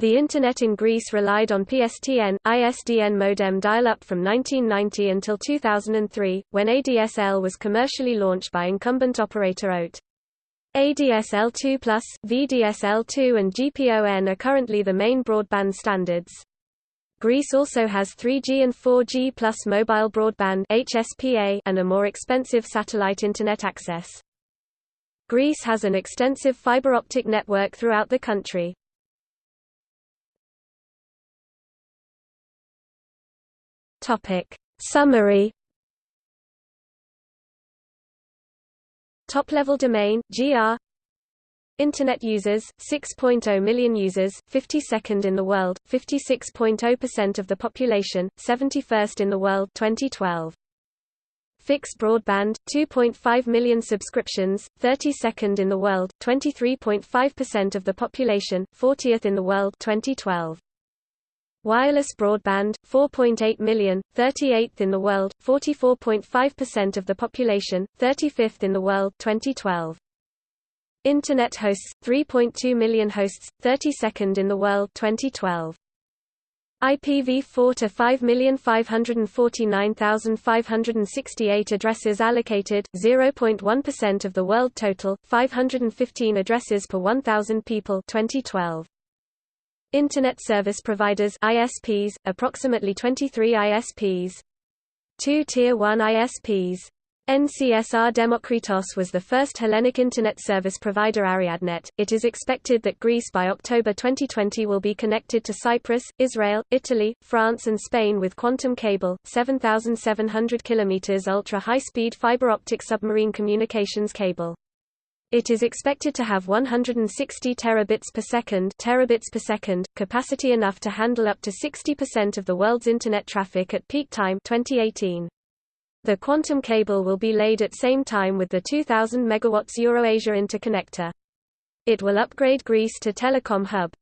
The Internet in Greece relied on PSTN, ISDN modem dial-up from 1990 until 2003, when ADSL was commercially launched by incumbent operator OTE. ADSL2+, VDSL2 and GPON are currently the main broadband standards. Greece also has 3G and 4G plus mobile broadband HSPA and a more expensive satellite Internet access. Greece has an extensive fiber optic network throughout the country. Topic. Summary Top-level domain, GR Internet users, 6.0 million users, 52nd in the world, 56.0% of the population, 71st in the world 2012. Fixed broadband, 2.5 million subscriptions, 32nd in the world, 23.5% of the population, 40th in the world 2012. Wireless broadband, 4.8 million, 38th in the world, 44.5% of the population, 35th in the world 2012. Internet hosts, 3.2 million hosts, 32nd in the world 2012. IPv4 to 5,549,568 addresses allocated, 0.1% of the world total, 515 addresses per 1,000 people 2012. Internet Service Providers ISPs, approximately 23 ISPs. Two Tier 1 ISPs. NCSR Demokritos was the first Hellenic Internet service provider Ariadnet. It is expected that Greece by October 2020 will be connected to Cyprus, Israel, Italy, France and Spain with Quantum Cable, 7,700 km ultra-high-speed fiber optic submarine communications cable. It is expected to have 160 terabits per second, terabits per second capacity enough to handle up to 60% of the world's internet traffic at peak time 2018. The quantum cable will be laid at same time with the 2000 MW Euroasia interconnector. It will upgrade Greece to telecom hub.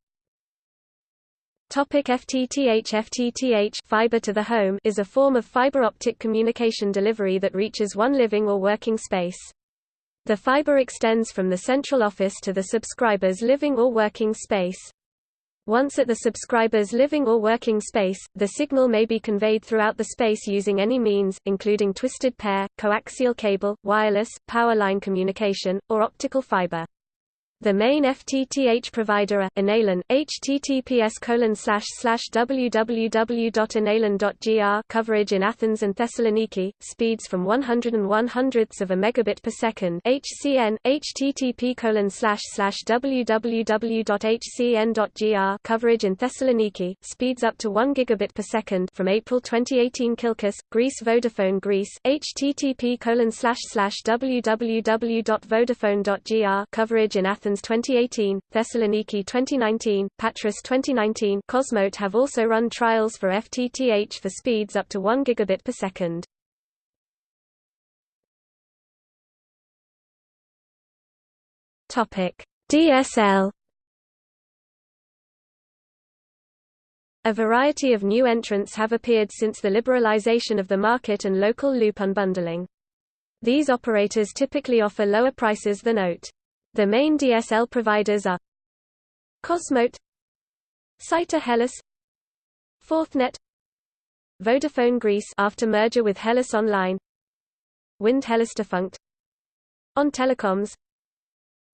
Topic FTTH FTTH fiber to the home is a form of fiber optic communication delivery that reaches one living or working space. The fiber extends from the central office to the subscriber's living or working space. Once at the subscriber's living or working space, the signal may be conveyed throughout the space using any means, including twisted pair, coaxial cable, wireless, power line communication, or optical fiber. The main FTTH provider are Inalan, https www.inalan.gr coverage in Athens and Thessaloniki, speeds from 101 hundredths of a megabit per second HCN, http www.hcn.gr coverage in Thessaloniki, speeds up to 1 gigabit per second from April 2018 Kilkis, Greece Vodafone Greece, http www.vodafone.gr coverage in Athens Athens 2018, Thessaloniki 2019, Patras 2019 Cosmote have also run trials for FTTH for speeds up to 1 gigabit per second. DSL A variety of new entrants have appeared since the liberalization of the market and local loop unbundling. These operators typically offer lower prices than OTE. The main DSL providers are Cosmote Cyta Hellas Fourthnet Vodafone Greece after merger with Hellas Online Wind Hellas defunct On Telecoms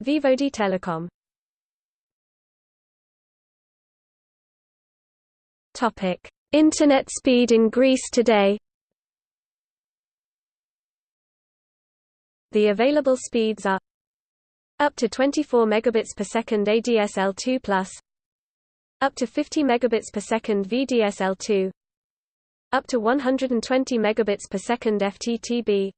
Vivodi Telecom. Topic Internet speed in Greece today. The available speeds are up to 24 megabits per second ADSL2+, up to 50 megabits per second VDSL2, up to 120 megabits per second FTTB,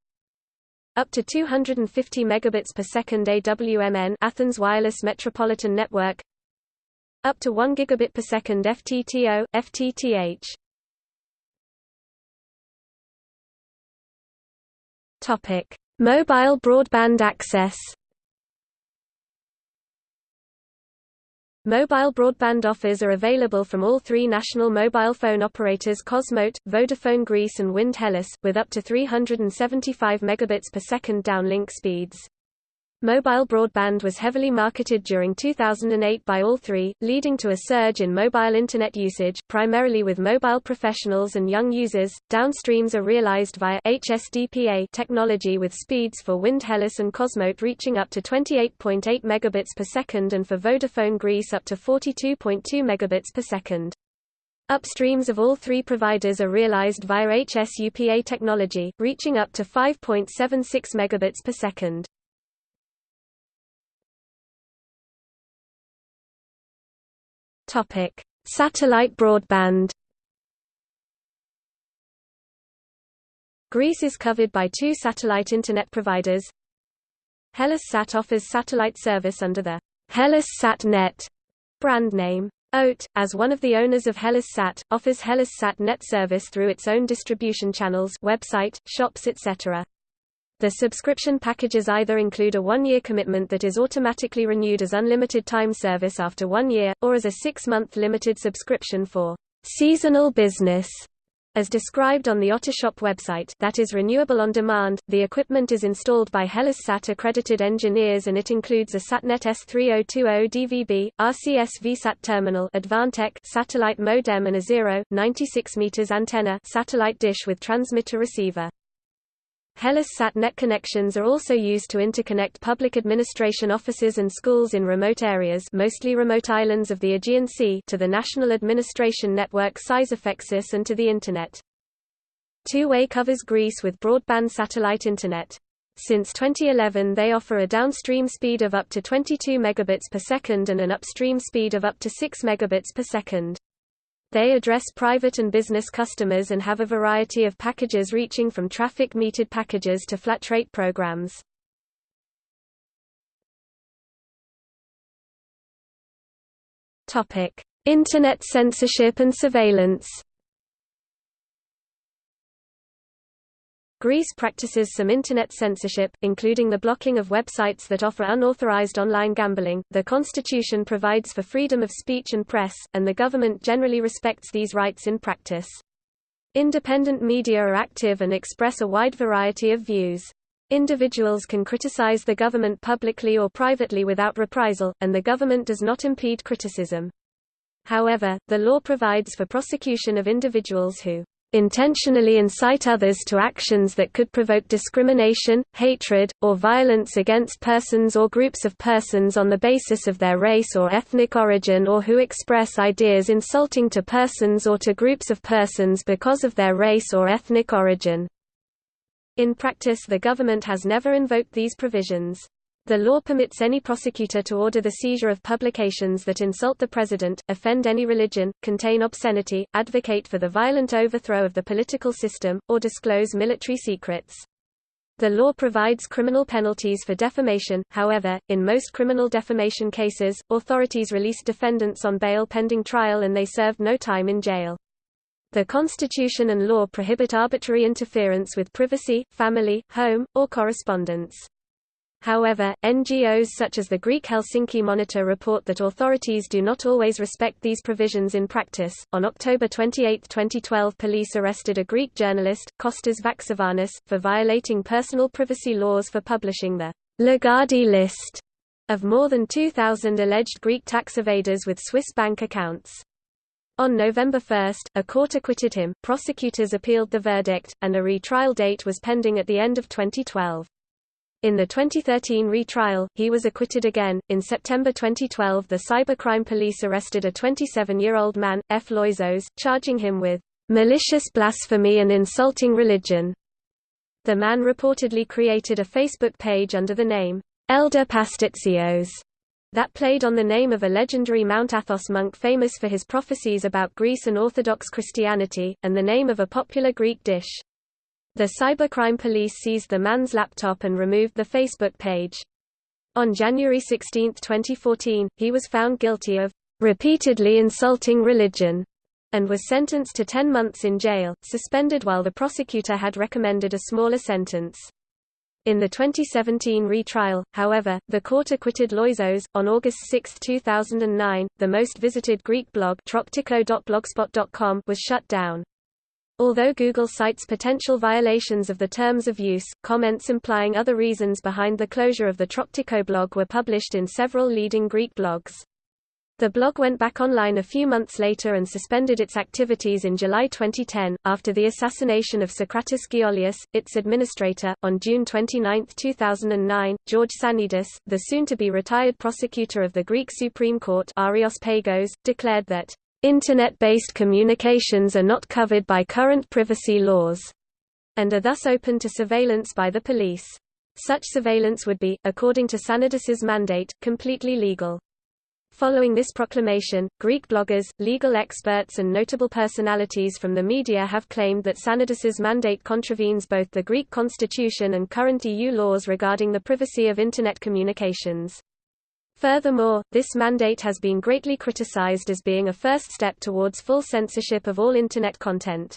up to 250 megabits per second AWMN Athens Wireless Metropolitan Network, up to 1 gigabit per second FTTO, FTTH. Topic: Mobile broadband access. Mobile broadband offers are available from all three national mobile phone operators Cosmote, Vodafone Greece and Wind Hellas, with up to 375 megabits per second downlink speeds. Mobile broadband was heavily marketed during 2008 by all three, leading to a surge in mobile Internet usage, primarily with mobile professionals and young users. Downstreams are realized via HSDPA technology with speeds for Wind Hellas and Cosmote reaching up to 28.8 megabits per second and for Vodafone Greece up to 42.2 megabits per second. Upstreams of all three providers are realized via HSUPA technology, reaching up to 5.76 megabits per second. Topic: Satellite broadband. Greece is covered by two satellite internet providers. HellasSat offers satellite service under the HellasSat Net brand name. OTE, as one of the owners of HellasSat, offers HellasSat Net service through its own distribution channels website, shops etc. The subscription packages either include a one-year commitment that is automatically renewed as unlimited time service after one year, or as a six-month limited subscription for seasonal business. As described on the OTEshop website that is renewable on demand, the equipment is installed by HellasSat accredited engineers and it includes a SatNet S3020 DVB, RCS VSAT terminal Advantech satellite modem and a 0, 96 meters antenna satellite dish with transmitter receiver. HellasSat net connections are also used to interconnect public administration offices and schools in remote areas mostly remote islands of the Aegean Sea to the national administration network Syzefxis and to the Internet. Tooway covers Greece with broadband satellite Internet. Since 2011 they offer a downstream speed of up to 22 megabits per second and an upstream speed of up to 6 megabits per second. They address private and business customers and have a variety of packages reaching from traffic metered packages to flat rate programs. Internet censorship and surveillance. Greece practices some internet censorship, including the blocking of websites that offer unauthorized online gambling. The constitution provides for freedom of speech and press, and the government generally respects these rights in practice. Independent media are active and express a wide variety of views. Individuals can criticize the government publicly or privately without reprisal, and the government does not impede criticism. However, the law provides for prosecution of individuals who intentionally incite others to actions that could provoke discrimination, hatred, or violence against persons or groups of persons on the basis of their race or ethnic origin or who express ideas insulting to persons or to groups of persons because of their race or ethnic origin. In practice the government has never invoked these provisions. The law permits any prosecutor to order the seizure of publications that insult the president, offend any religion, contain obscenity, advocate for the violent overthrow of the political system, or disclose military secrets. The law provides criminal penalties for defamation, however, in most criminal defamation cases, authorities release defendants on bail pending trial and they served no time in jail. The Constitution and law prohibit arbitrary interference with privacy, family, home, or correspondence. However, NGOs such as the Greek Helsinki Monitor report that authorities do not always respect these provisions in practice. On October 28, 2012, police arrested a Greek journalist, Kostas Vaxevanis, for violating personal privacy laws for publishing the Lagarde list of more than 2,000 alleged Greek tax evaders with Swiss bank accounts. On November 1, a court acquitted him, prosecutors appealed the verdict, and a retrial date was pending at the end of 2012. In the 2013 retrial, he was acquitted again. In September 2012, the cybercrime police arrested a 27 year old man, F. Loizos, charging him with malicious blasphemy and insulting religion. The man reportedly created a Facebook page under the name Elder Pastitsios that played on the name of a legendary Mount Athos monk famous for his prophecies about Greece and Orthodox Christianity, and the name of a popular Greek dish. The cybercrime police seized the man's laptop and removed the Facebook page. On January 16, 2014, he was found guilty of repeatedly insulting religion and was sentenced to 10 months in jail, suspended while the prosecutor had recommended a smaller sentence. In the 2017 retrial, however, the court acquitted Loizos. On August 6, 2009, the most visited Greek blog was shut down. Although Google cites potential violations of the terms of use, comments implying other reasons behind the closure of the Troktiko blog were published in several leading Greek blogs. The blog went back online a few months later and suspended its activities in July 2010, after the assassination of Socratis Giolias, its administrator. On June 29, 2009, George Sannidis, the soon-to-be retired prosecutor of the Greek Supreme Court Areios Pagos, declared that Internet-based communications are not covered by current privacy laws, and are thus open to surveillance by the police. Such surveillance would be, according to Sannidis's mandate, completely legal. Following this proclamation, Greek bloggers, legal experts and notable personalities from the media have claimed that Sannidis's mandate contravenes both the Greek constitution and current EU laws regarding the privacy of Internet communications. Furthermore, this mandate has been greatly criticized as being a first step towards full censorship of all Internet content.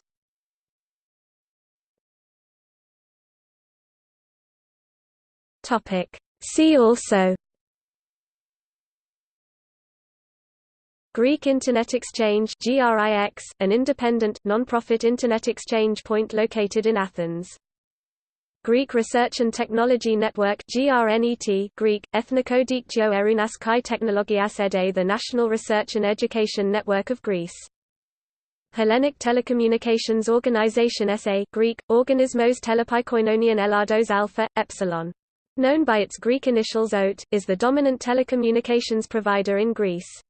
See also Greek Internet Exchange an independent, non-profit Internet exchange point located in Athens. Greek Research and Technology Network GRNET Greek, Ethnikodektio Erunas Kai Technologias Ede the National Research and Education Network of Greece. Hellenic Telecommunications Organization SA Greek, Organismos Telepikoinonian Elados Alpha, Epsilon. Known by its Greek initials OTE, is the dominant telecommunications provider in Greece.